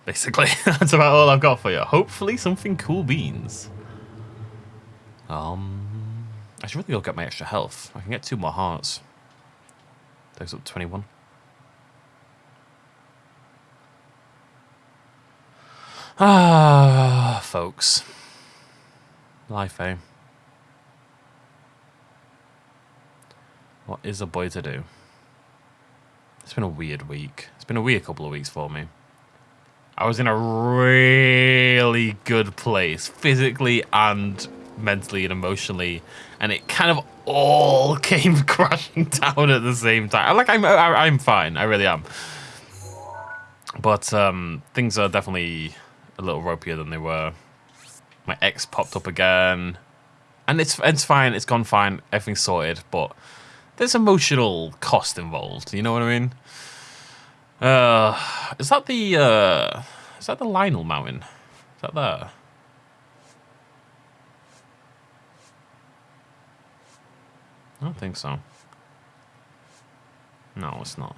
[SPEAKER 1] Basically, <laughs> that's about all I've got for you. Hopefully something cool beans. Um, I should really go get my extra health. I can get two more hearts. Those up 21. Ah, folks. Life, eh? What is a boy to do? It's been a weird week. It's been a weird couple of weeks for me. I was in a really good place, physically and mentally and emotionally, and it kind of all <laughs> came <laughs> crashing down at the same time. Like I'm, I'm fine. I really am. But um, things are definitely a little ropier than they were. My ex popped up again, and it's it's fine. It's gone fine. Everything's sorted. But there's emotional cost involved. You know what I mean? Uh, is that the uh, is that the Lionel Mountain? Is that there? I don't think so. No, it's not.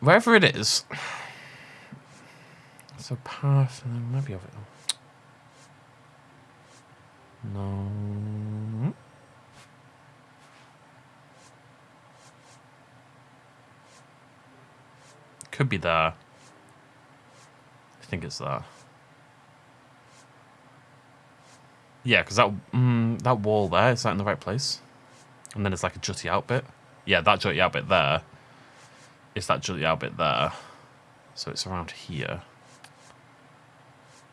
[SPEAKER 1] Wherever it is, it's a path, and then maybe of it. No. Could be there. I think it's there. Yeah, because that mm, that wall there is that in the right place? And then it's like a jutty out bit. Yeah, that jutty out bit there. Is that jutty out bit there? So it's around here.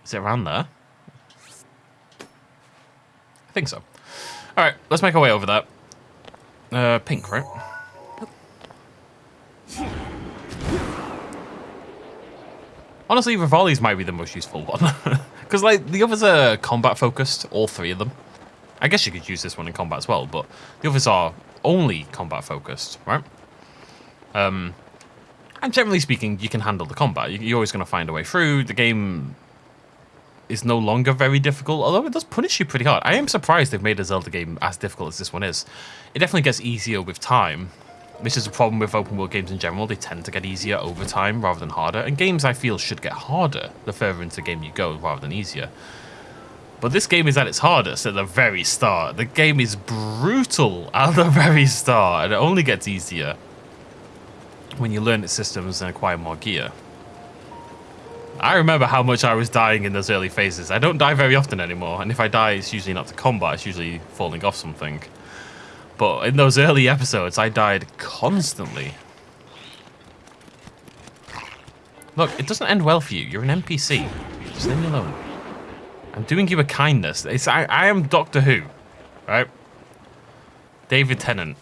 [SPEAKER 1] Is it around there? I think so. All right, let's make our way over there. Uh, pink, right? Honestly, Revali's might be the most useful <laughs> one. Because, like, the others are combat focused, all three of them. I guess you could use this one in combat as well, but the others are only combat focused, right? Um, and generally speaking, you can handle the combat. You're always going to find a way through. The game is no longer very difficult, although it does punish you pretty hard. I am surprised they've made a Zelda game as difficult as this one is. It definitely gets easier with time, this is a problem with open world games in general. They tend to get easier over time rather than harder. And games, I feel, should get harder the further into the game you go rather than easier. But this game is at its hardest at the very start. The game is brutal <laughs> at the very start. And it only gets easier when you learn its systems and acquire more gear. I remember how much I was dying in those early phases. I don't die very often anymore. And if I die, it's usually not to combat. It's usually falling off something. But in those early episodes, I died constantly. Look, it doesn't end well for you. You're an NPC. Just leave me alone. I'm doing you a kindness. It's, I, I am Doctor Who, right? David Tennant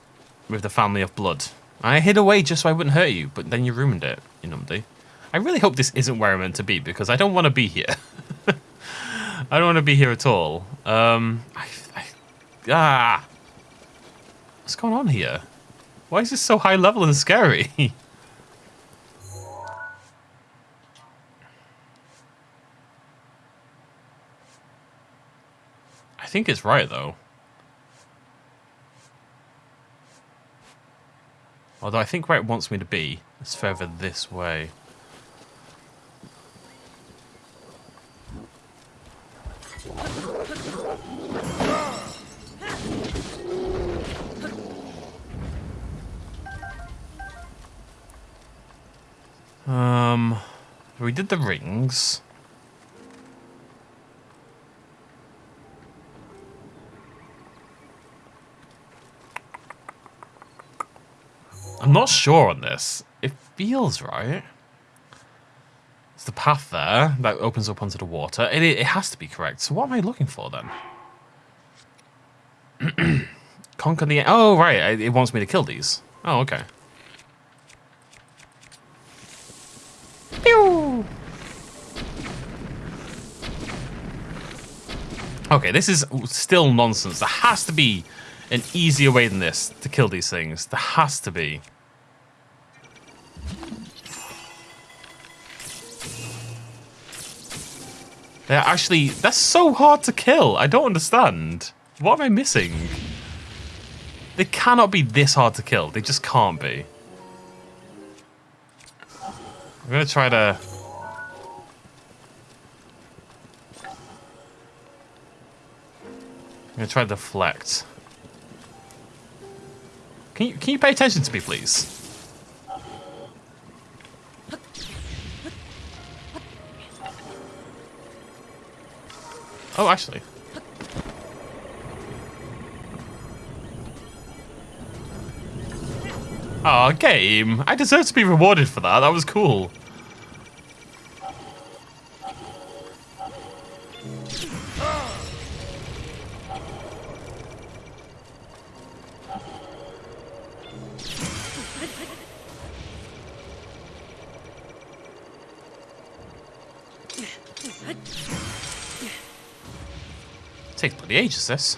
[SPEAKER 1] with the family of blood. I hid away just so I wouldn't hurt you, but then you ruined it, you numbty. I really hope this isn't where I'm meant to be because I don't want to be here. <laughs> I don't want to be here at all. Um, I, I, ah, What's going on here? Why is this so high level and scary? <laughs> I think it's right, though. Although I think where it wants me to be is further this way. Um, we did the rings. I'm not sure on this. It feels right. It's the path there that opens up onto the water. It, it has to be correct. So what am I looking for then? <clears throat> Conquer the... Oh, right. It wants me to kill these. Oh, okay. Pew! Okay, this is still nonsense. There has to be an easier way than this to kill these things. There has to be. They're actually... That's so hard to kill. I don't understand. What am I missing? They cannot be this hard to kill. They just can't be. I'm gonna try to... I'm gonna try to deflect. Can you, can you pay attention to me, please? Oh, actually. Oh, game. I deserve to be rewarded for that. That was cool. Bloody ages, this.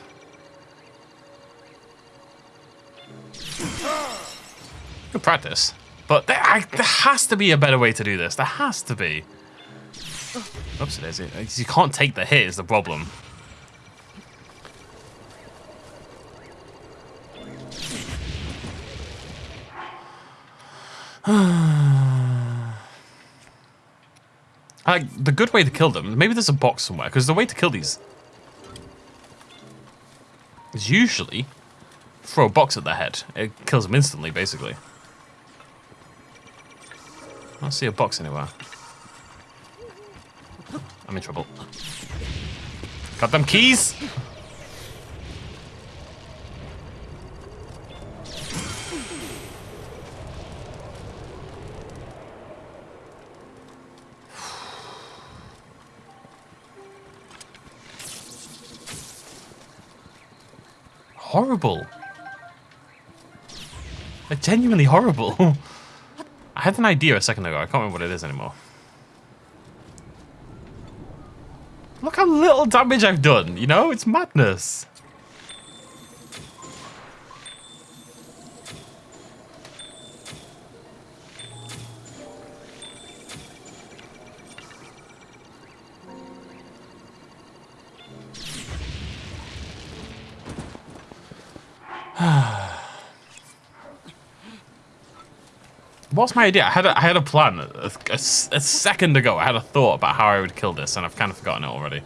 [SPEAKER 1] Good practice. But there, I, there has to be a better way to do this. There has to be. Oops, it is. You can't take the hit is the problem. <sighs> like the good way to kill them. Maybe there's a box somewhere because the way to kill these is usually throw a box at their head. It kills them instantly, basically. I don't see a box anywhere. I'm in trouble. Got them keys! Horrible. They're genuinely horrible. <laughs> I had an idea a second ago. I can't remember what it is anymore. Look how little damage I've done, you know? It's madness. What's my idea? I had a, I had a plan a, a, a, second ago. I had a thought about how I would kill this, and I've kind of forgotten it already.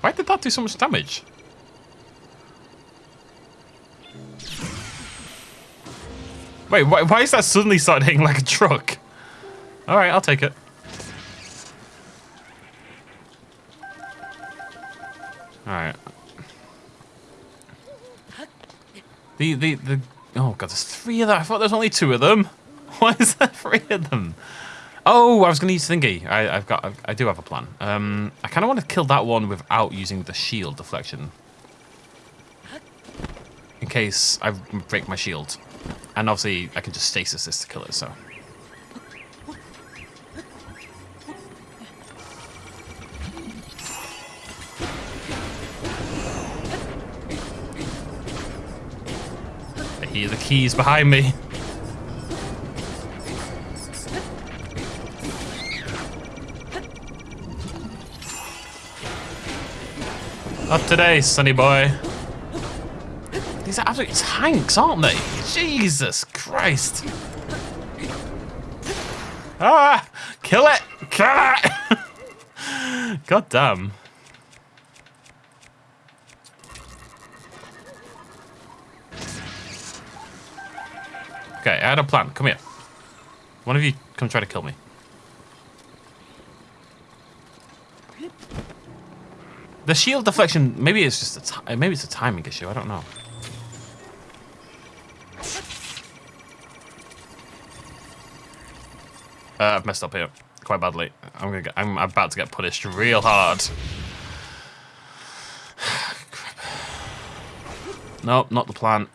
[SPEAKER 1] Why did that do so much damage? Wait, why, why is that suddenly starting like a truck? Alright, I'll take it. The, the. Oh, God, there's three of them. I thought there's only two of them. <laughs> Why is there three of them? Oh, I was going to use Thingy. I, have got, I, I do have a plan. Um, I kind of want to kill that one without using the shield deflection. In case I break my shield. And obviously, I can just stasis this to kill it, so... keys behind me. Not today, sonny boy. These are absolute tanks, aren't they? Jesus Christ. Ah! Kill it! Kill it! <laughs> God damn. Had a plan. Come here. One of you come try to kill me. The shield deflection, maybe it's just a maybe it's a timing issue. I don't know. Uh, I've messed up here quite badly. I'm gonna get, I'm about to get punished real hard. <sighs> nope, not the plan.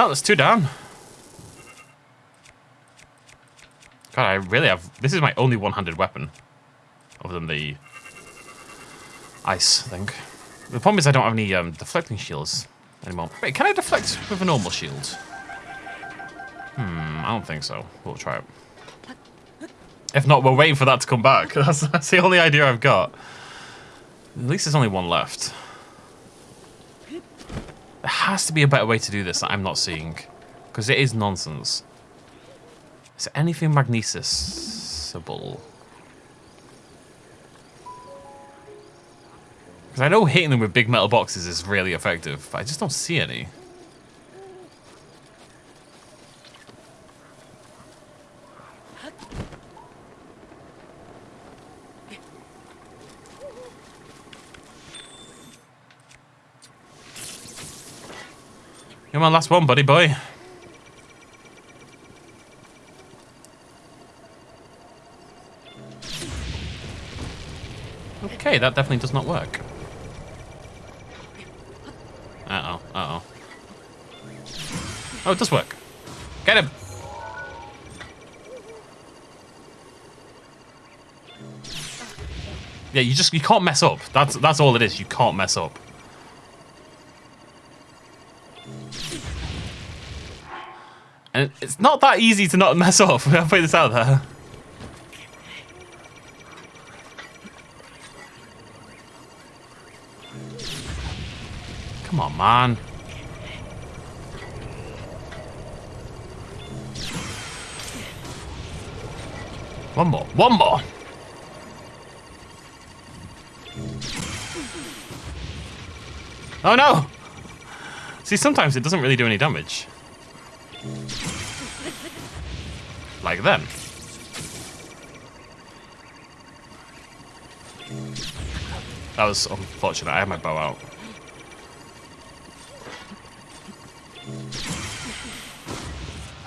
[SPEAKER 1] Oh, there's two down. God, I really have... This is my only one-handed weapon. Other than the... Ice thing. The problem is I don't have any um, deflecting shields anymore. Wait, can I deflect with a normal shield? Hmm, I don't think so. We'll try it. If not, we're waiting for that to come back. <laughs> That's, that's the only idea I've got. At least there's only one left. Has to be a better way to do this that I'm not seeing. Because it is nonsense. Is there anything magnesisable? Because I know hitting them with big metal boxes is really effective, but I just don't see any. You're my last one, buddy boy. Okay, that definitely does not work. Uh-oh, uh-oh. Oh, it does work. Get him! Yeah, you just, you can't mess up. That's, that's all it is. You can't mess up. It's not that easy to not mess up. <laughs> I'll put this out there. Come on, man. One more. One more. Oh no! See, sometimes it doesn't really do any damage. Like them. That was unfortunate. I had my bow out.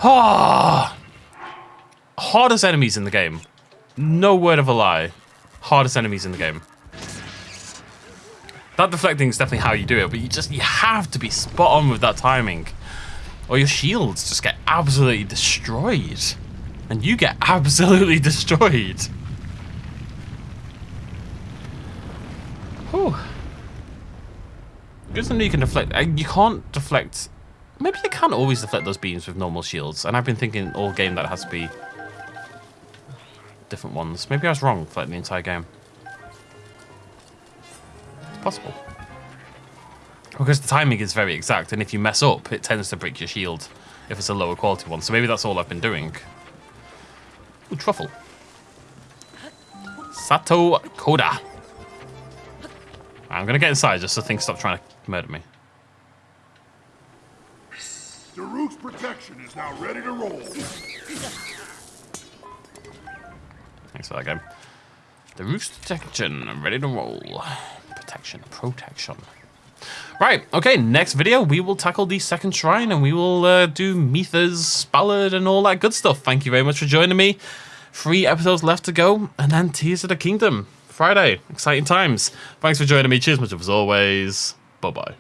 [SPEAKER 1] Ah! Hardest enemies in the game. No word of a lie. Hardest enemies in the game. That deflecting is definitely how you do it, but you just you have to be spot on with that timing. Or your shields just get absolutely destroyed. And you get absolutely <laughs> destroyed. Whew. Good to know you can deflect. Uh, you can't deflect Maybe you can't always deflect those beams with normal shields, and I've been thinking all game that has to be different ones. Maybe I was wrong for like, the entire game. It's possible. Because the timing is very exact, and if you mess up, it tends to break your shield if it's a lower quality one. So maybe that's all I've been doing. Ooh, truffle. Sato Koda. I'm gonna get inside just so things stop trying to murder me.
[SPEAKER 4] The Daruk's protection is now ready to roll.
[SPEAKER 1] Thanks for that game. Daruk's protection, ready to roll. Protection, protection. Right, okay, next video we will tackle the second shrine and we will uh, do Mipha's, ballad and all that good stuff. Thank you very much for joining me. Three episodes left to go and then Tears of the Kingdom. Friday, exciting times. Thanks for joining me. Cheers much as always. Bye-bye.